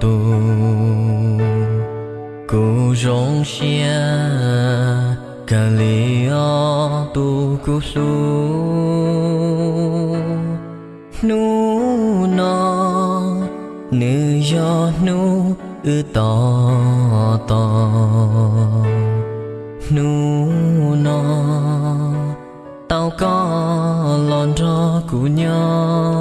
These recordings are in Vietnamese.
tu Ku rong xia Cà lì o tu cô su. Nu no nư do nu ư to to Nu no Tao có lon ro cú nhau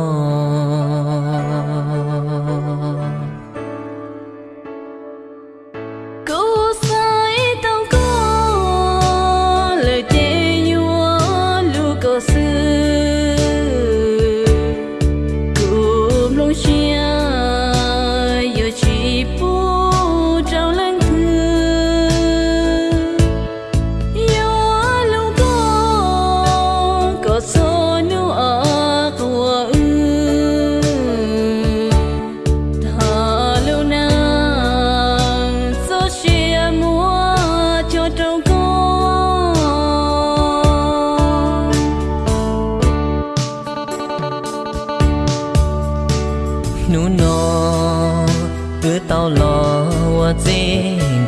lo wa zi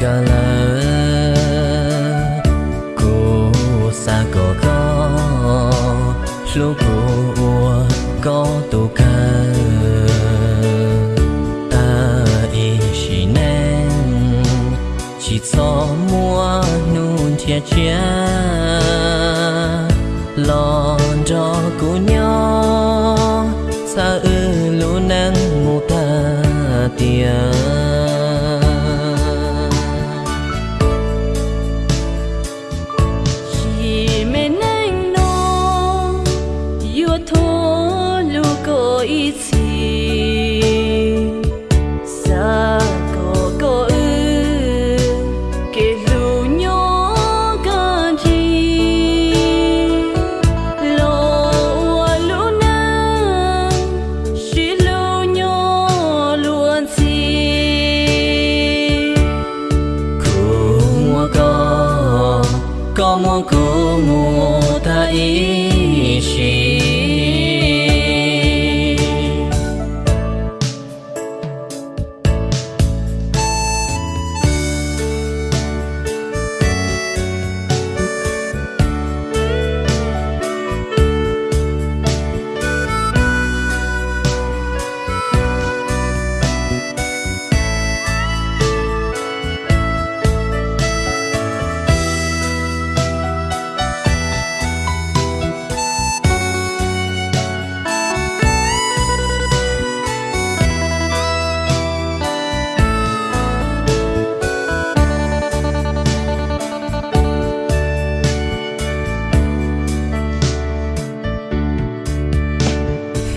ga la ku sa go go lu ku wa go tu ka ta y shi nên chỉ cho mua nun thiệt chia lo mua cô mua ta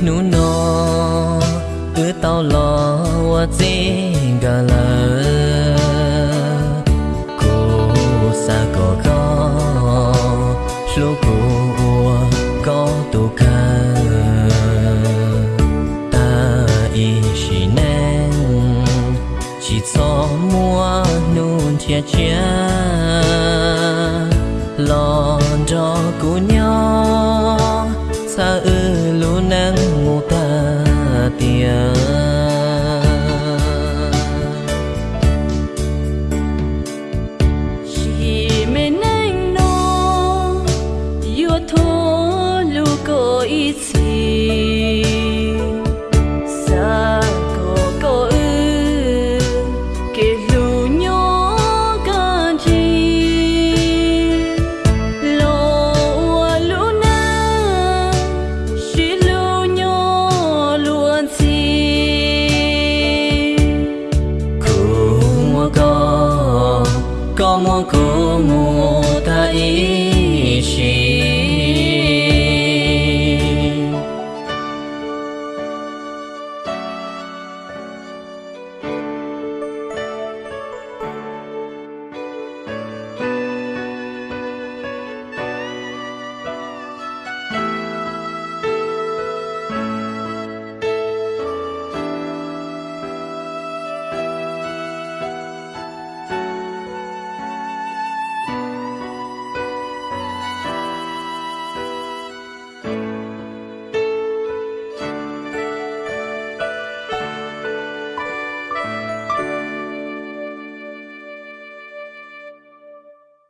nu no cứ tao lo wa gì gà lơ cô xa có khó lúc cô có tu ca. Ta y chỉ nên chỉ cho mua nun thiệt chia lo cho cô nhau xa ư ya.